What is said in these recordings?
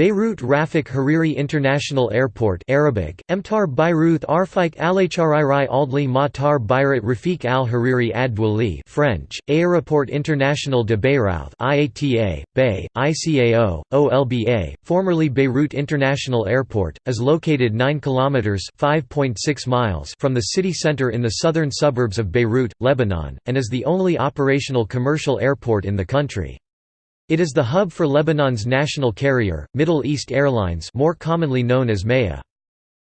Beirut Rafik Hariri International Airport Arabic, Emtar Beiruth Arfik Alacharirai Aldli Matar Rafik Al Hariri Adwali French, Aéroport International de Beyrouth IATA, Bay, ICAO, OLBA, formerly Beirut International Airport, is located 9 km (5.6 miles) from the city center in the southern suburbs of Beirut, Lebanon, and is the only operational commercial airport in the country. It is the hub for Lebanon's national carrier, Middle East Airlines more commonly known as MEA.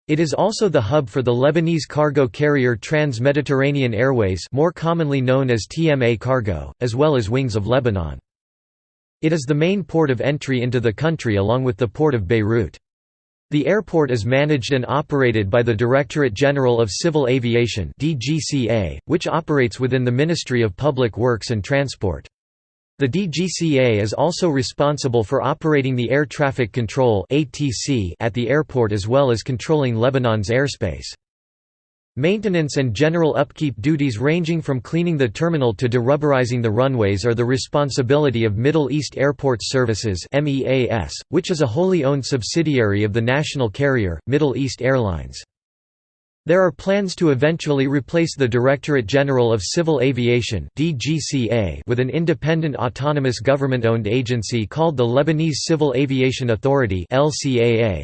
It is also the hub for the Lebanese cargo carrier Trans-Mediterranean Airways more commonly known as TMA Cargo, as well as Wings of Lebanon. It is the main port of entry into the country along with the port of Beirut. The airport is managed and operated by the Directorate General of Civil Aviation which operates within the Ministry of Public Works and Transport. The DGCA is also responsible for operating the air traffic control at the airport as well as controlling Lebanon's airspace. Maintenance and general upkeep duties ranging from cleaning the terminal to derubberizing the runways are the responsibility of Middle East Airport Services which is a wholly owned subsidiary of the national carrier, Middle East Airlines. There are plans to eventually replace the Directorate General of Civil Aviation with an independent autonomous government-owned agency called the Lebanese Civil Aviation Authority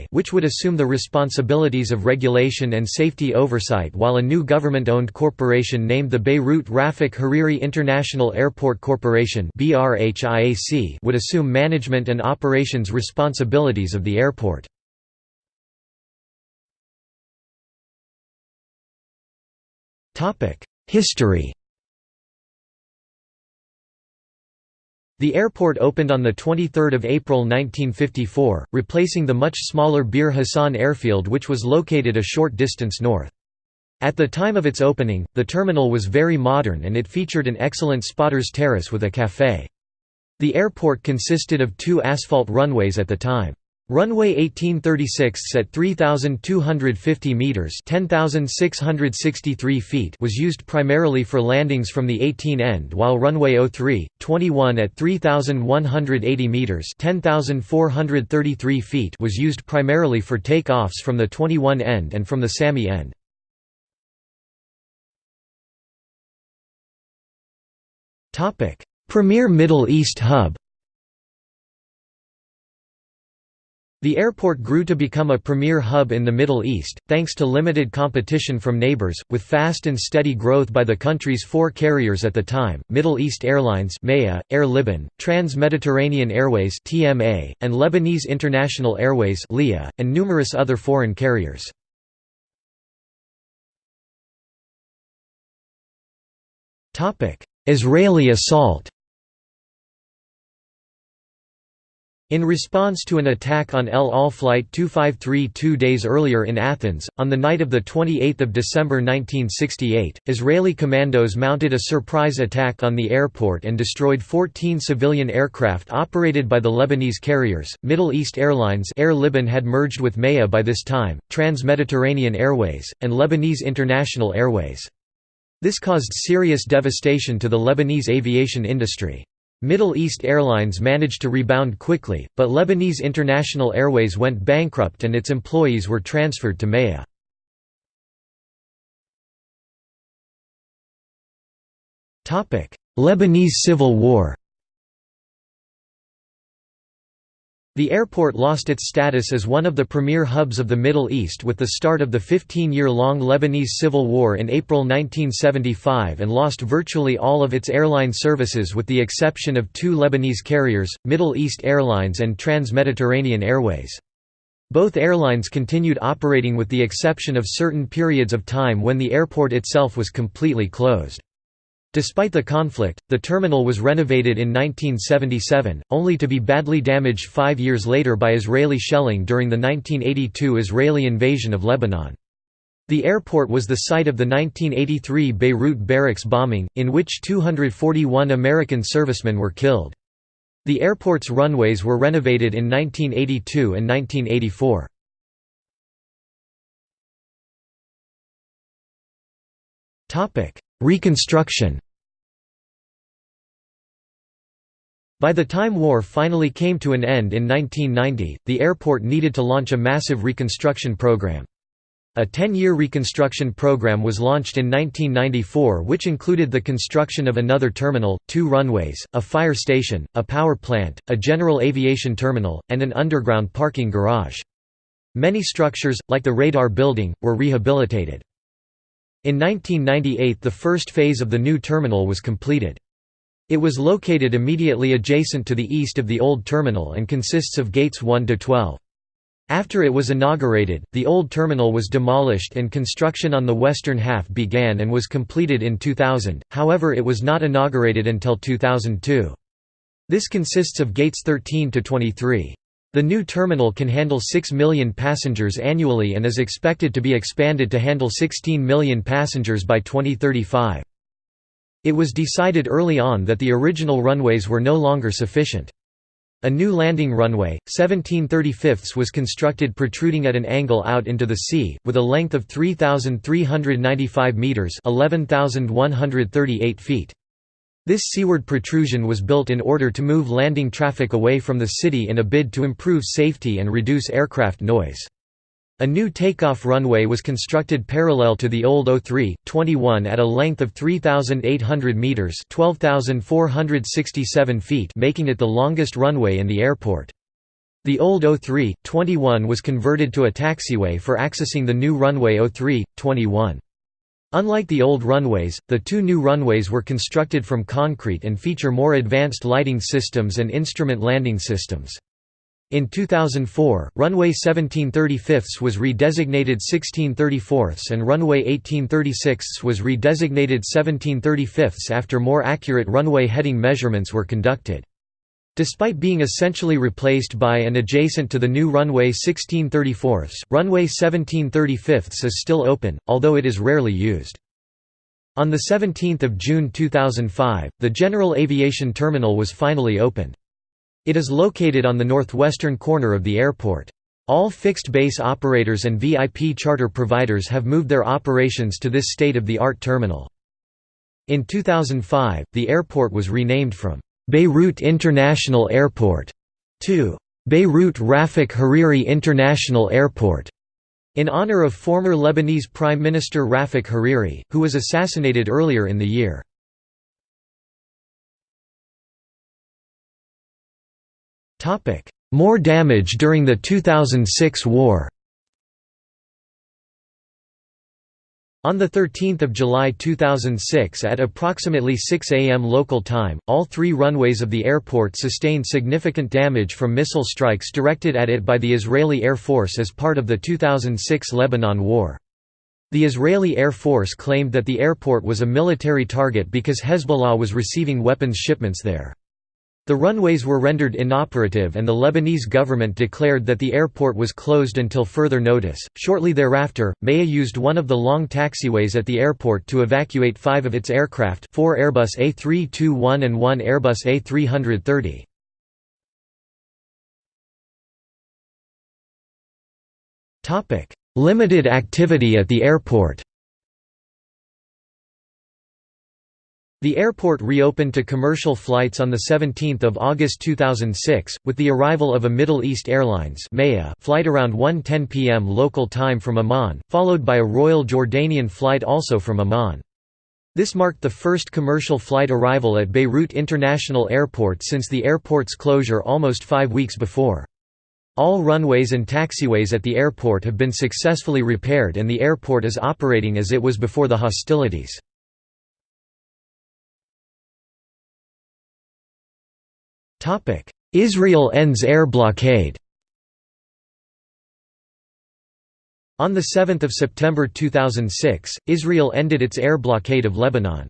which would assume the responsibilities of regulation and safety oversight while a new government-owned corporation named the Beirut Rafik Hariri International Airport Corporation would assume management and operations responsibilities of the airport. History The airport opened on 23 April 1954, replacing the much smaller Bir Hassan airfield which was located a short distance north. At the time of its opening, the terminal was very modern and it featured an excellent spotter's terrace with a café. The airport consisted of two asphalt runways at the time. Runway 1836 at 3250 meters, 10663 feet was used primarily for landings from the 18 end while runway 03, 21 at 3180 meters, 10433 feet was used primarily for takeoffs from the 21 end and from the Sami end. Topic: Premier Middle East hub The airport grew to become a premier hub in the Middle East, thanks to limited competition from neighbors, with fast and steady growth by the country's four carriers at the time, Middle East Airlines Air Liban, Trans-Mediterranean Airways and Lebanese International Airways and numerous other foreign carriers. Israeli assault In response to an attack on El Al Flight 253 two days earlier in Athens, on the night of 28 December 1968, Israeli commandos mounted a surprise attack on the airport and destroyed 14 civilian aircraft operated by the Lebanese carriers. Middle East Airlines Air Liban had merged with MEA by this time, Trans-Mediterranean Airways, and Lebanese International Airways. This caused serious devastation to the Lebanese aviation industry. Middle East Airlines managed to rebound quickly, but Lebanese International Airways went bankrupt and its employees were transferred to MEA. Lebanese Civil War The airport lost its status as one of the premier hubs of the Middle East with the start of the 15-year-long Lebanese Civil War in April 1975 and lost virtually all of its airline services with the exception of two Lebanese carriers, Middle East Airlines and Trans-Mediterranean Airways. Both airlines continued operating with the exception of certain periods of time when the airport itself was completely closed. Despite the conflict, the terminal was renovated in 1977, only to be badly damaged five years later by Israeli shelling during the 1982 Israeli invasion of Lebanon. The airport was the site of the 1983 Beirut barracks bombing, in which 241 American servicemen were killed. The airport's runways were renovated in 1982 and 1984. Reconstruction By the time war finally came to an end in 1990, the airport needed to launch a massive reconstruction program. A 10-year reconstruction program was launched in 1994 which included the construction of another terminal, two runways, a fire station, a power plant, a general aviation terminal, and an underground parking garage. Many structures, like the radar building, were rehabilitated. In 1998 the first phase of the new terminal was completed. It was located immediately adjacent to the east of the old terminal and consists of gates 1 to 12. After it was inaugurated, the old terminal was demolished and construction on the western half began and was completed in 2000, however it was not inaugurated until 2002. This consists of gates 13 to 23. The new terminal can handle 6 million passengers annually and is expected to be expanded to handle 16 million passengers by 2035. It was decided early on that the original runways were no longer sufficient. A new landing runway, 1735 was constructed protruding at an angle out into the sea, with a length of 3,395 metres 11,138 feet. This seaward protrusion was built in order to move landing traffic away from the city in a bid to improve safety and reduce aircraft noise. A new takeoff runway was constructed parallel to the old 03-21 at a length of 3,800 metres 12,467 feet making it the longest runway in the airport. The old 03-21 was converted to a taxiway for accessing the new runway 03-21. Unlike the old runways, the two new runways were constructed from concrete and feature more advanced lighting systems and instrument landing systems. In 2004, runway 1735 was redesignated 1634 and runway 1836 was redesignated 1735 after more accurate runway heading measurements were conducted. Despite being essentially replaced by and adjacent to the new runway 1634, runway 1735 is still open, although it is rarely used. On 17 June 2005, the General Aviation Terminal was finally opened. It is located on the northwestern corner of the airport. All fixed-base operators and VIP charter providers have moved their operations to this state-of-the-art terminal. In 2005, the airport was renamed from Beirut International Airport. To Beirut Rafik Hariri International Airport, in honor of former Lebanese Prime Minister Rafik Hariri, who was assassinated earlier in the year. More damage during the 2006 war On 13 July 2006 at approximately 6 am local time, all three runways of the airport sustained significant damage from missile strikes directed at it by the Israeli Air Force as part of the 2006 Lebanon War. The Israeli Air Force claimed that the airport was a military target because Hezbollah was receiving weapons shipments there. The runways were rendered inoperative and the Lebanese government declared that the airport was closed until further notice. Shortly thereafter, MEA used one of the long taxiways at the airport to evacuate five of its aircraft four Airbus A321 and one Airbus A330. Limited activity at the airport The airport reopened to commercial flights on 17 August 2006, with the arrival of a Middle East Airlines flight around 1.10 pm local time from Amman, followed by a Royal Jordanian flight also from Amman. This marked the first commercial flight arrival at Beirut International Airport since the airport's closure almost five weeks before. All runways and taxiways at the airport have been successfully repaired and the airport is operating as it was before the hostilities. Israel ends air blockade On 7 September 2006, Israel ended its air blockade of Lebanon.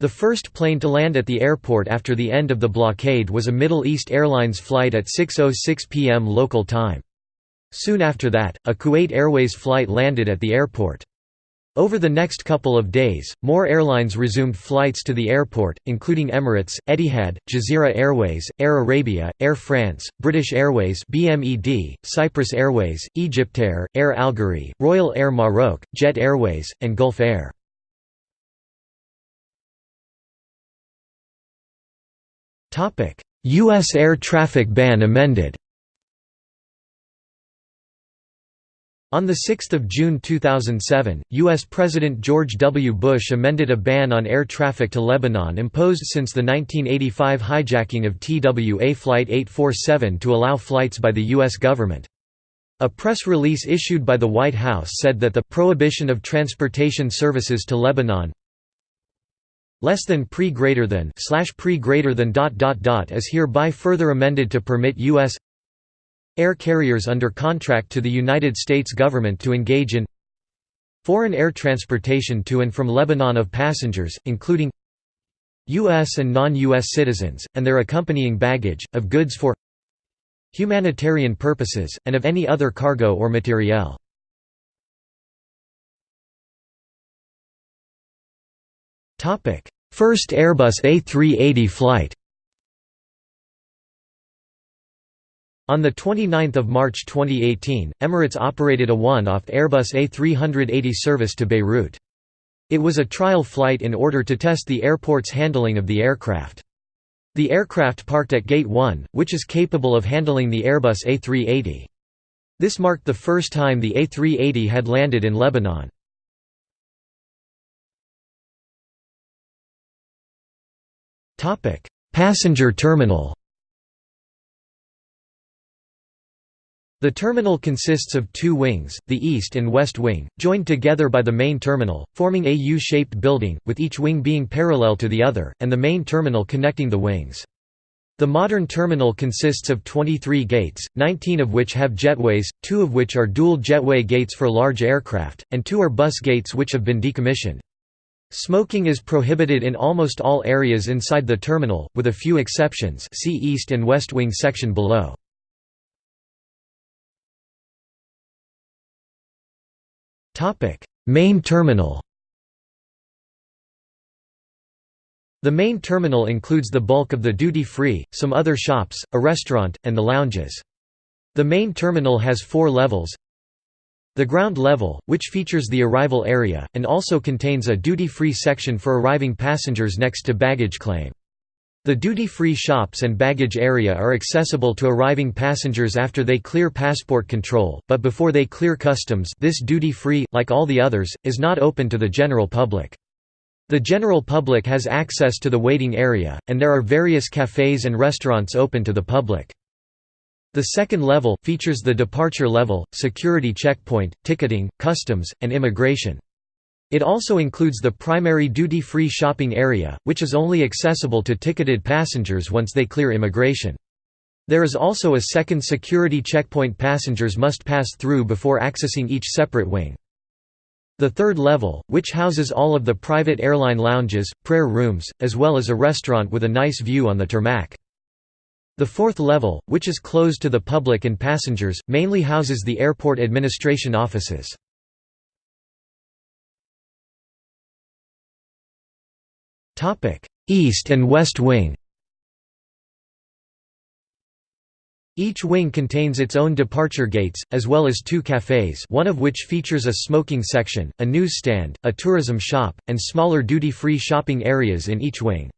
The first plane to land at the airport after the end of the blockade was a Middle East Airlines flight at 6.06 pm local time. Soon after that, a Kuwait Airways flight landed at the airport. Over the next couple of days, more airlines resumed flights to the airport, including Emirates, Etihad, Jazeera Airways, Air Arabia, Air France, British Airways BMED, Cyprus Airways, Egyptair, Air Algerie, Royal Air Maroc, Jet Airways, and Gulf Air. U.S. air traffic ban amended On 6 June 2007, U.S. President George W. Bush amended a ban on air traffic to Lebanon imposed since the 1985 hijacking of TWA Flight 847 to allow flights by the U.S. government. A press release issued by the White House said that the prohibition of transportation services to Lebanon less than pre greater than slash pre greater than dot dot dot is hereby further amended to permit U.S air carriers under contract to the United States government to engage in foreign air transportation to and from Lebanon of passengers, including U.S. and non-U.S. citizens, and their accompanying baggage, of goods for humanitarian purposes, and of any other cargo or materiel. First Airbus A380 flight On 29 March 2018, Emirates operated a one-off Airbus A380 service to Beirut. It was a trial flight in order to test the airport's handling of the aircraft. The aircraft parked at Gate 1, which is capable of handling the Airbus A380. This marked the first time the A380 had landed in Lebanon. Passenger terminal The terminal consists of two wings, the east and west wing, joined together by the main terminal, forming a U-shaped building, with each wing being parallel to the other, and the main terminal connecting the wings. The modern terminal consists of 23 gates, 19 of which have jetways, two of which are dual jetway gates for large aircraft, and two are bus gates which have been decommissioned. Smoking is prohibited in almost all areas inside the terminal, with a few exceptions see east and west wing section below. Main terminal The main terminal includes the bulk of the duty-free, some other shops, a restaurant, and the lounges. The main terminal has four levels. The ground level, which features the arrival area, and also contains a duty-free section for arriving passengers next to baggage claim. The duty-free shops and baggage area are accessible to arriving passengers after they clear passport control, but before they clear customs this duty-free, like all the others, is not open to the general public. The general public has access to the waiting area, and there are various cafes and restaurants open to the public. The second level, features the departure level, security checkpoint, ticketing, customs, and immigration. It also includes the primary duty-free shopping area, which is only accessible to ticketed passengers once they clear immigration. There is also a second security checkpoint passengers must pass through before accessing each separate wing. The third level, which houses all of the private airline lounges, prayer rooms, as well as a restaurant with a nice view on the tarmac. The fourth level, which is closed to the public and passengers, mainly houses the airport administration offices. East and West Wing Each wing contains its own departure gates, as well as two cafes one of which features a smoking section, a newsstand, a tourism shop, and smaller duty-free shopping areas in each wing.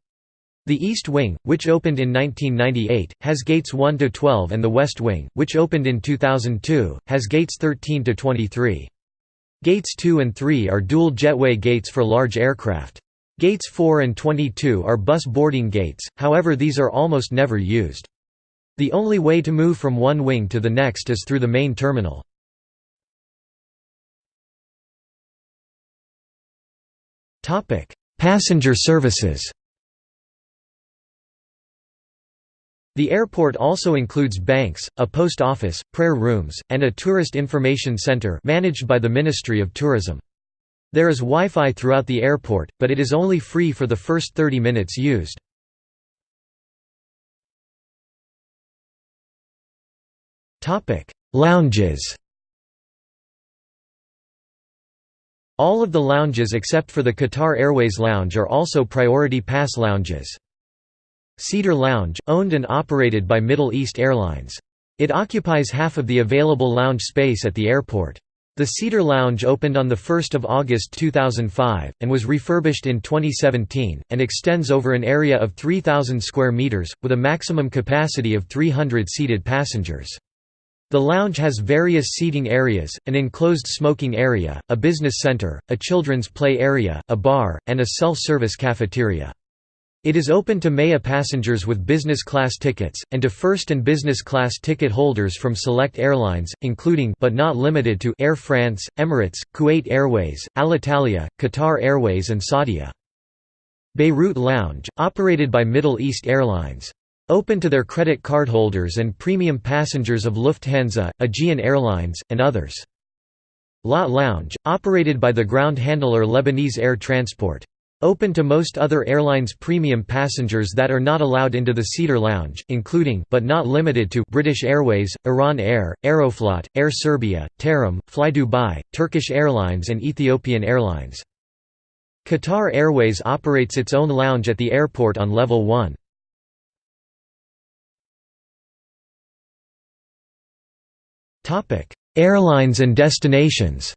The East Wing, which opened in 1998, has gates 1 to 12 and the West Wing, which opened in 2002, has gates 13 to 23. Gates 2 and 3 are dual jetway gates for large aircraft. Gates 4 and 22 are bus boarding gates, however these are almost never used. The only way to move from one wing to the next is through the main terminal. Passenger services The airport also includes banks, a post office, prayer rooms, and a tourist information center managed by the Ministry of Tourism. There is Wi-Fi throughout the airport, but it is only free for the first 30 minutes used. Lounges All of the lounges except for the Qatar Airways Lounge are also Priority Pass lounges. Cedar Lounge, owned and operated by Middle East Airlines. It occupies half of the available lounge space at the airport. The Cedar Lounge opened on 1 August 2005, and was refurbished in 2017, and extends over an area of 3,000 square metres, with a maximum capacity of 300 seated passengers. The lounge has various seating areas, an enclosed smoking area, a business center, a children's play area, a bar, and a self-service cafeteria. It is open to MEA passengers with business class tickets, and to first and business class ticket holders from select airlines, including but not limited to Air France, Emirates, Kuwait Airways, Alitalia, Qatar Airways and Saudia. Beirut Lounge, operated by Middle East Airlines. Open to their credit card holders and premium passengers of Lufthansa, Aegean Airlines, and others. LAT Lounge, operated by the ground handler Lebanese Air Transport. Open to most other airlines' premium passengers that are not allowed into the Cedar Lounge, including but not limited to British Airways, Iran Air, Aeroflot, Air Serbia, Tarom, Fly Dubai, Turkish Airlines and Ethiopian Airlines. Qatar Airways operates its own lounge at the airport on level 1. Airlines and destinations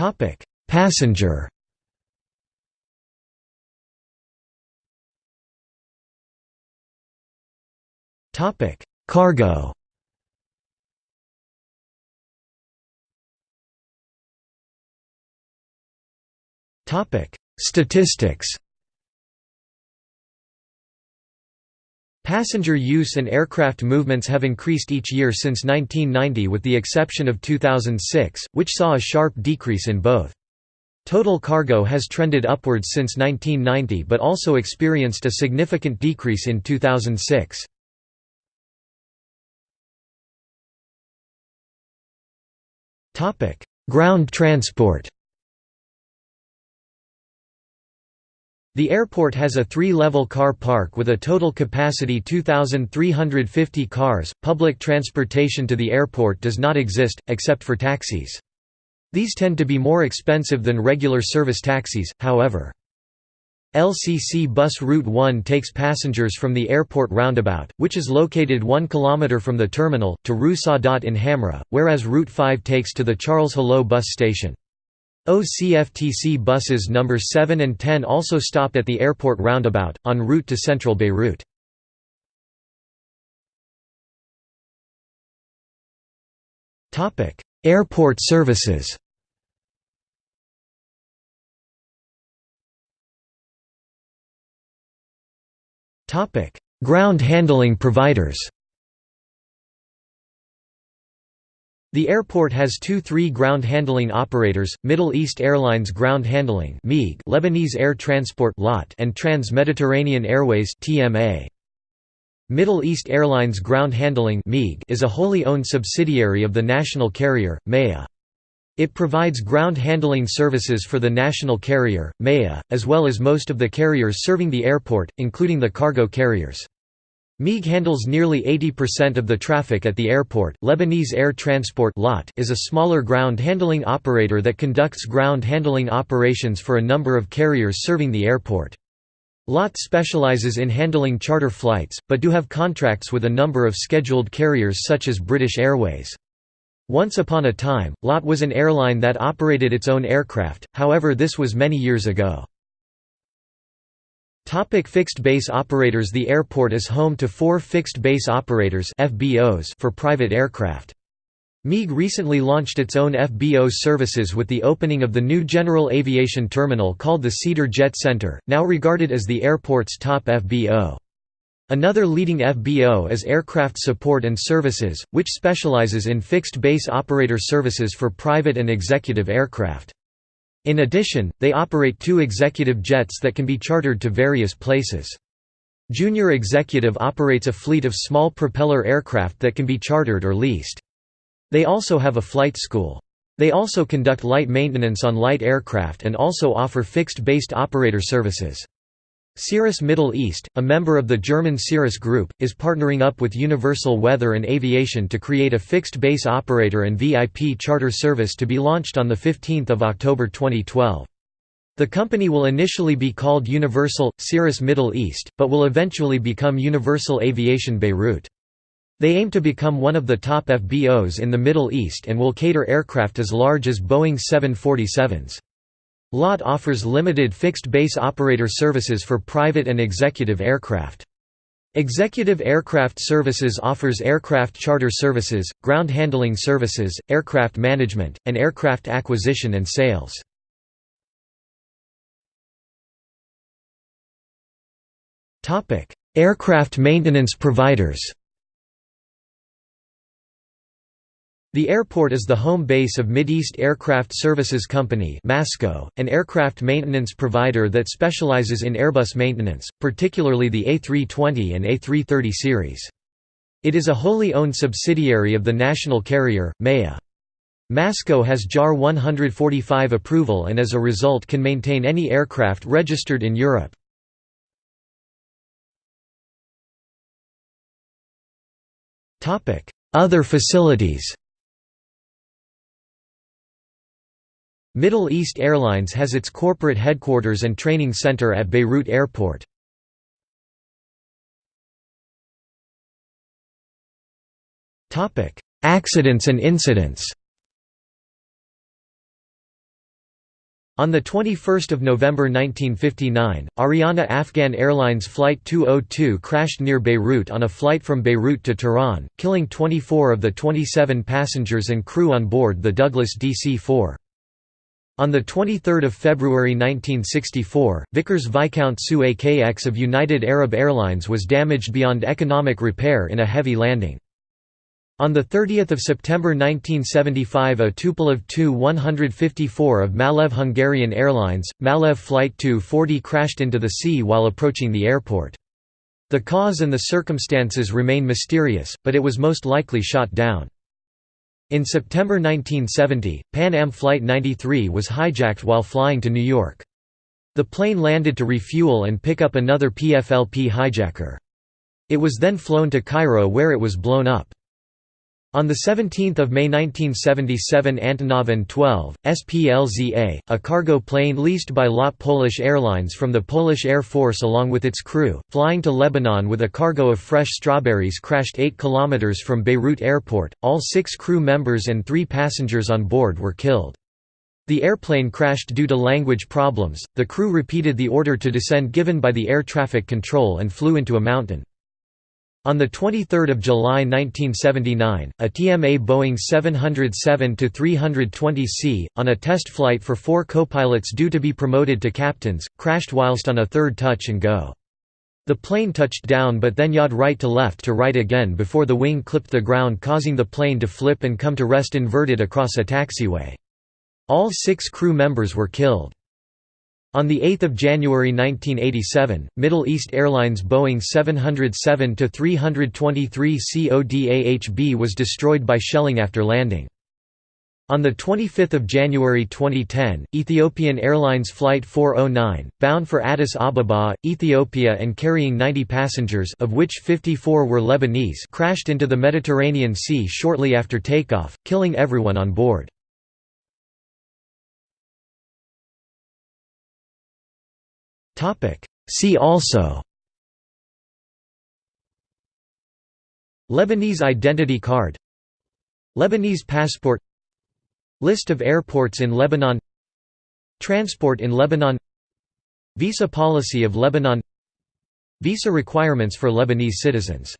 Topic: Passenger. Topic: Cargo. Topic: Statistics. Passenger use and aircraft movements have increased each year since 1990 with the exception of 2006, which saw a sharp decrease in both. Total cargo has trended upwards since 1990 but also experienced a significant decrease in 2006. Ground transport The airport has a three-level car park with a total capacity 2,350 cars. Public transportation to the airport does not exist, except for taxis. These tend to be more expensive than regular service taxis, however. LCC Bus Route 1 takes passengers from the airport roundabout, which is located 1 km from the terminal, to Rue Sadat in Hamra, whereas Route 5 takes to the Charles Helou bus station. OCFTC buses numbers 7 and 10 also stop at the airport roundabout, en route to central Beirut. airport services Ground handling providers The airport has two three ground handling operators, Middle East Airlines Ground Handling Lebanese Air Transport and Trans-Mediterranean Airways Middle East Airlines Ground Handling is a wholly owned subsidiary of the national carrier, MEA. It provides ground handling services for the national carrier, MEA, as well as most of the carriers serving the airport, including the cargo carriers. MIG handles nearly 80% of the traffic at the airport. Lebanese Air Transport (LAT) is a smaller ground handling operator that conducts ground handling operations for a number of carriers serving the airport. LAT specializes in handling charter flights, but do have contracts with a number of scheduled carriers such as British Airways. Once upon a time, LAT was an airline that operated its own aircraft, however this was many years ago. Topic fixed base operators The airport is home to four fixed base operators FBOs for private aircraft. MIG recently launched its own FBO services with the opening of the new general aviation terminal called the Cedar Jet Center, now regarded as the airport's top FBO. Another leading FBO is Aircraft Support and Services, which specializes in fixed base operator services for private and executive aircraft. In addition, they operate two executive jets that can be chartered to various places. Junior Executive operates a fleet of small propeller aircraft that can be chartered or leased. They also have a flight school. They also conduct light maintenance on light aircraft and also offer fixed-based operator services. Cirrus Middle East, a member of the German Cirrus Group, is partnering up with Universal Weather and Aviation to create a fixed-base operator and VIP charter service to be launched on 15 October 2012. The company will initially be called Universal, Cirrus Middle East, but will eventually become Universal Aviation Beirut. They aim to become one of the top FBOs in the Middle East and will cater aircraft as large as Boeing 747s. LAT offers limited fixed-base operator services for private and executive aircraft. Executive Aircraft Services offers aircraft charter services, ground handling services, aircraft management, and aircraft acquisition and sales. Aircraft maintenance providers The airport is the home base of Mideast Aircraft Services Company Masco, an aircraft maintenance provider that specializes in Airbus maintenance, particularly the A320 and A330 series. It is a wholly owned subsidiary of the national carrier, MEA. Masco has JAR 145 approval and as a result can maintain any aircraft registered in Europe. Other facilities Middle East Airlines has its corporate headquarters and training center at Beirut Airport. Accidents and incidents On 21 November 1959, Ariana Afghan Airlines Flight 202 crashed near Beirut on a flight from Beirut to Tehran, killing 24 of the 27 passengers and crew on board the Douglas DC-4. On 23 February 1964, Vickers Viscount SU AKX of United Arab Airlines was damaged beyond economic repair in a heavy landing. On 30 September 1975 a Tupolev Tu-154 of Malev Hungarian Airlines, Malev Flight 240 crashed into the sea while approaching the airport. The cause and the circumstances remain mysterious, but it was most likely shot down. In September 1970, Pan Am Flight 93 was hijacked while flying to New York. The plane landed to refuel and pick up another PFLP hijacker. It was then flown to Cairo where it was blown up. On 17 May 1977 Antonov An-12, SPLZA, a cargo plane leased by LOT Polish Airlines from the Polish Air Force along with its crew, flying to Lebanon with a cargo of fresh strawberries crashed 8 km from Beirut Airport, all six crew members and three passengers on board were killed. The airplane crashed due to language problems, the crew repeated the order to descend given by the air traffic control and flew into a mountain. On 23 July 1979, a TMA Boeing 707-320C, on a test flight for four co-pilots due to be promoted to captains, crashed whilst on a third touch and go. The plane touched down but then yawed right to left to right again before the wing clipped the ground causing the plane to flip and come to rest inverted across a taxiway. All six crew members were killed. On 8 January 1987, Middle East Airlines Boeing 707-323 CODAHB was destroyed by shelling after landing. On 25 January 2010, Ethiopian Airlines Flight 409, bound for Addis Ababa, Ethiopia and carrying 90 passengers of which 54 were Lebanese crashed into the Mediterranean Sea shortly after takeoff, killing everyone on board. See also. Lebanese identity card. Lebanese passport. List of airports in Lebanon. Transport in Lebanon. Visa policy of Lebanon. Visa requirements for Lebanese citizens